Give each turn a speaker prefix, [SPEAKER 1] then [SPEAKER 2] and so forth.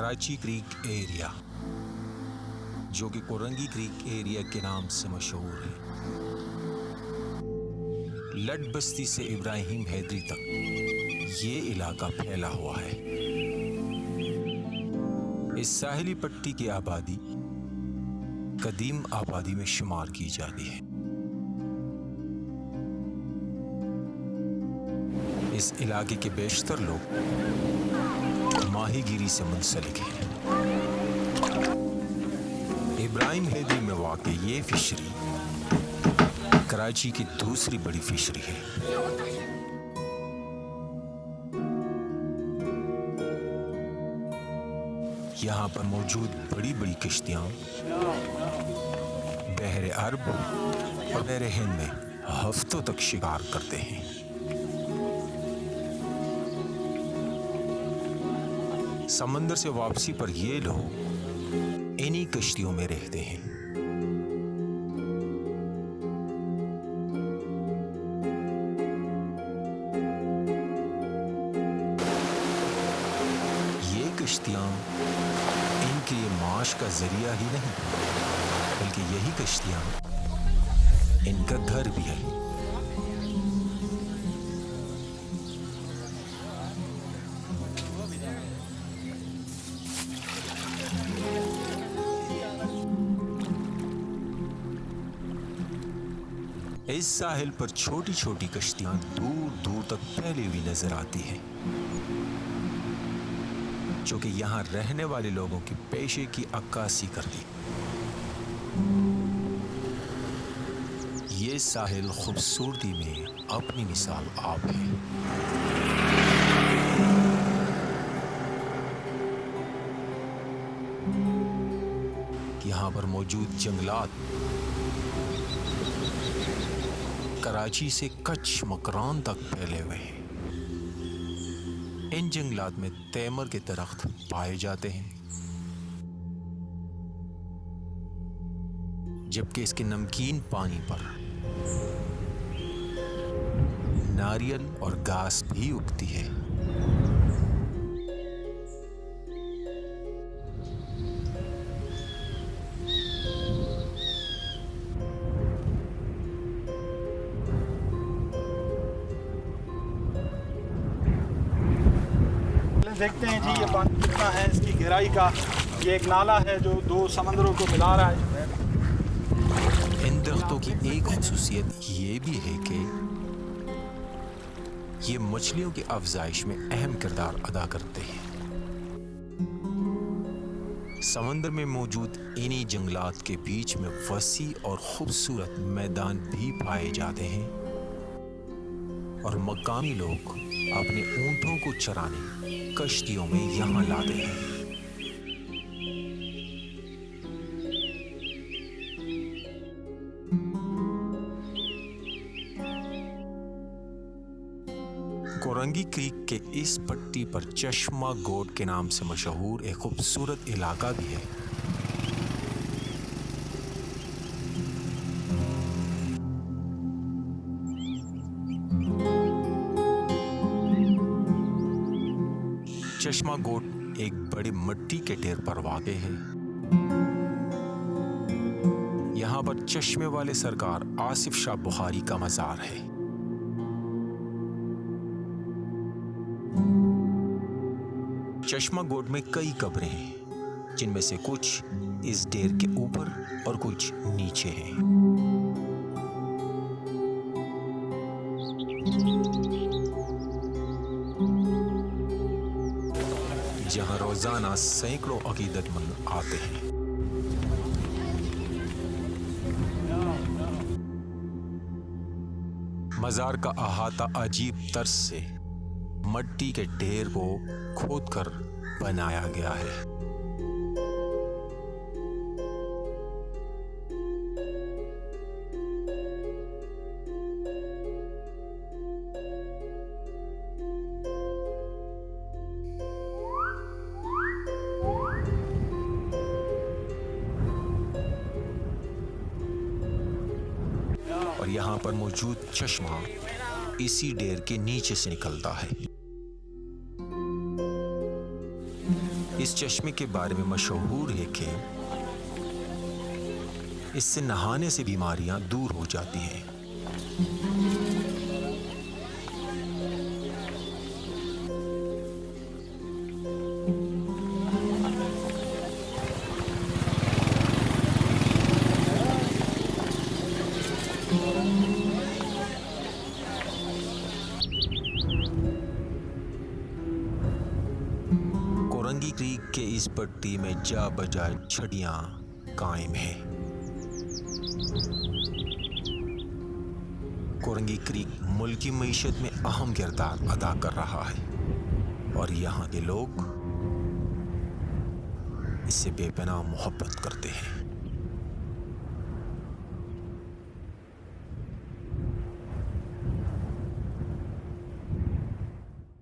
[SPEAKER 1] Karachi crack area, جو کہ Korangi crack area کے نام سے مشہور ہے۔ لڈ بستی سے ابراہیم حیدری تک یہ علاقہ پھیلا ہوا ہے۔ اس ساحلی پٹی کی آبادی قدیم آبادی میں شمار کی جاتی ہے۔ اس علاقے کے بیشتر لوگ ماہی گیری سے منسلک ہیں۔ ابراہیم حیدری میں واقع یہ فشری کراچی کی دوسری بڑی فشری ہے۔ یہاں پر موجود بڑی بڑی کشتیاں بحر عرب اور بحر ہند میں ہفتوں تک شکار کرتے ہیں۔ سمندر سے واپسی پر یہ لوگ انہی کشتیوں میں رہتے ہیں۔ یہ کشتیاں ان کے لیے معاش کا ذریعہ ہی نہیں، بلکہ یہی کشتیاں ان کا گھر بھی ہے اس ساحل پر چھوٹی چھوٹی کشتیاں دور دور تک پھیلی ہوئی نظر آتی ہیں۔ جو کہ یہاں رہنے والے لوگوں کی پیشے کی عکاسی کرتی یہ ساحل خوبصورتی میں اپنی مثال آپ ہے۔ یہاں پر موجود جنگلات کراچی سے کچھ مکران تک پھیلے ہوئے ہیں۔ ان جنگلات میں تیمر کے درخت پائے جاتے ہیں۔ جبکہ اس کے نمکین پانی پر ناریل اور گھاس بھی اگتی ہے۔
[SPEAKER 2] دیکھتے ہیں جی یہ پانی کتنا ہے، اس کی گہرائی کا یہ ایک نالا ہے جو دو سمندروں کو ملا رہا ہے۔
[SPEAKER 1] ان درختوں کی ایک خصوصیت یہ بھی ہے کہ یہ مچھلیوں کی افزائش میں اہم کردار ادا کرتے ہیں۔ سمندر میں موجود انہی جنگلات کے بیچ میں وسیع اور خوبصورت میدان بھی پائے جاتے ہیں اور مقامی لوگ اپنے اونٹوں کو چرانے کشتیوں میں یہاں لاتے ہیں۔ کورنگی کریک کے اس پٹی پر چشمہ گوڈ کے نام سے مشہور ایک خوبصورت علاقہ بھی ہے۔ چشمہ گوٹ ایک بڑی مٹی کے ڈھیر پر واقع ہے۔ یہاں پر چشمے والے سرکار آصف شاہ بخاری کا مزار ہے۔ چشمہ گوٹ میں کئی قبریں ہیں، جن میں سے کچھ اس ڈیر کے اوپر اور کچھ نیچے ہیں۔ روزانہ سینکڑوں عقیدت مند آتے ہیں۔ مزار کا احاطہ عجیب طرز سے مٹی کے ڈھیر کو کھود کر بنایا گیا ہے۔ اور یہاں پر موجود چشمہ اسی ڈیر کے نیچے سے نکلتا ہے۔ اس چشمے کے بارے میں مشہور ہے کہ اس سے نہانے سے بیماریاں دور ہو جاتی ہیں۔ کریک کے اس پٹی میں جا بجا چھڑیاں قائم ہیں۔ کورنگی کریک ملکی معیشت میں اہم کردار ادا کر رہا ہے اور یہاں کے لوگ اس سے بے پناہ محبت کرتے ہیں۔